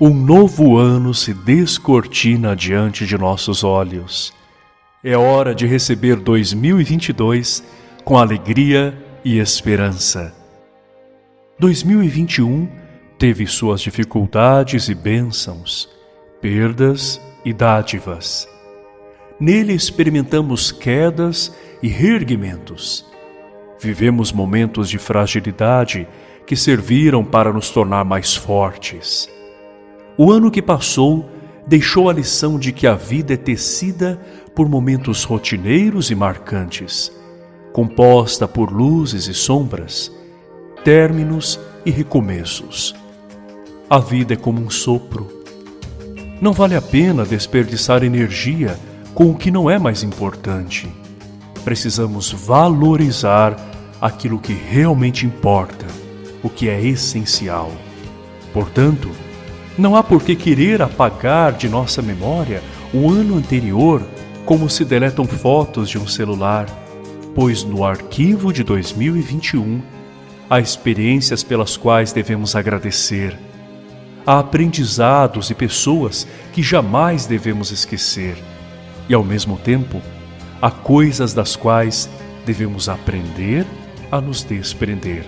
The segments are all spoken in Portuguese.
Um novo ano se descortina diante de nossos olhos. É hora de receber 2022 com alegria e esperança. 2021 teve suas dificuldades e bênçãos, perdas e dádivas. Nele experimentamos quedas e reerguimentos. Vivemos momentos de fragilidade que serviram para nos tornar mais fortes. O ano que passou deixou a lição de que a vida é tecida por momentos rotineiros e marcantes, composta por luzes e sombras, términos e recomeços. A vida é como um sopro. Não vale a pena desperdiçar energia com o que não é mais importante. Precisamos valorizar aquilo que realmente importa, o que é essencial. Portanto, não há por que querer apagar de nossa memória o ano anterior como se deletam fotos de um celular, pois no arquivo de 2021 há experiências pelas quais devemos agradecer, há aprendizados e pessoas que jamais devemos esquecer, e ao mesmo tempo há coisas das quais devemos aprender a nos desprender.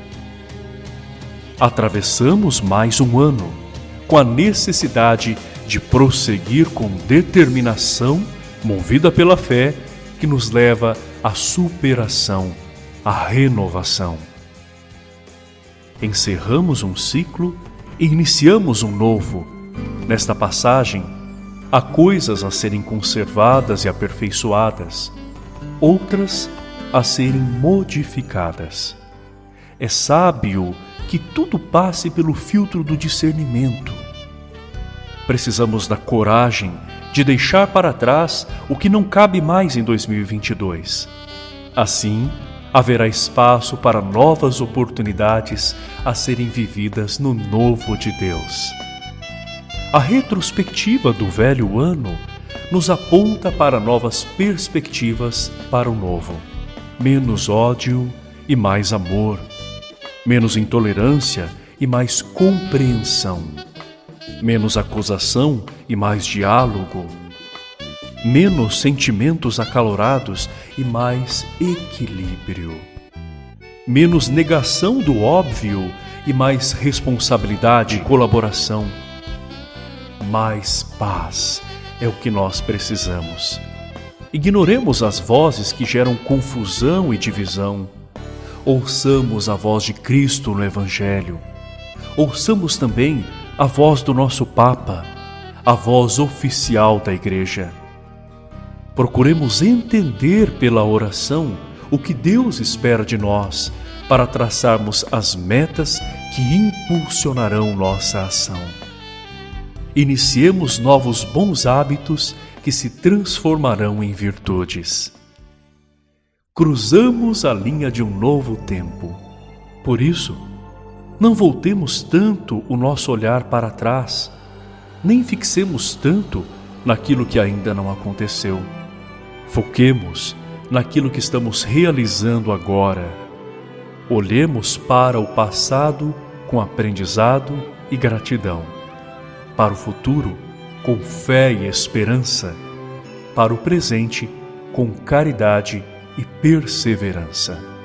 Atravessamos mais um ano com a necessidade de prosseguir com determinação, movida pela fé, que nos leva à superação, à renovação. Encerramos um ciclo e iniciamos um novo. Nesta passagem, há coisas a serem conservadas e aperfeiçoadas, outras a serem modificadas. É sábio que tudo passe pelo filtro do discernimento. Precisamos da coragem de deixar para trás o que não cabe mais em 2022. Assim, haverá espaço para novas oportunidades a serem vividas no novo de Deus. A retrospectiva do velho ano nos aponta para novas perspectivas para o novo. Menos ódio e mais amor menos intolerância e mais compreensão, menos acusação e mais diálogo, menos sentimentos acalorados e mais equilíbrio, menos negação do óbvio e mais responsabilidade e colaboração, mais paz é o que nós precisamos. Ignoremos as vozes que geram confusão e divisão ouçamos a voz de Cristo no Evangelho. Ouçamos também a voz do nosso Papa, a voz oficial da Igreja. Procuremos entender pela oração o que Deus espera de nós para traçarmos as metas que impulsionarão nossa ação. Iniciemos novos bons hábitos que se transformarão em virtudes cruzamos a linha de um novo tempo. Por isso, não voltemos tanto o nosso olhar para trás, nem fixemos tanto naquilo que ainda não aconteceu. Foquemos naquilo que estamos realizando agora. Olhemos para o passado com aprendizado e gratidão, para o futuro com fé e esperança, para o presente com caridade e perseverança.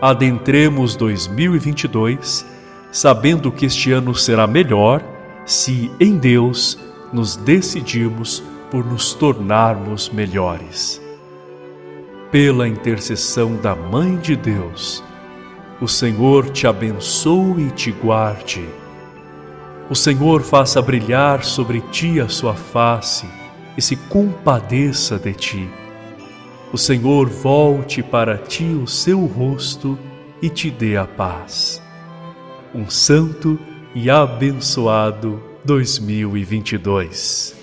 Adentremos 2022 sabendo que este ano será melhor se em Deus nos decidirmos por nos tornarmos melhores. Pela intercessão da Mãe de Deus, o Senhor te abençoe e te guarde. O Senhor faça brilhar sobre ti a sua face e se compadeça de ti o Senhor volte para ti o seu rosto e te dê a paz. Um santo e abençoado 2022.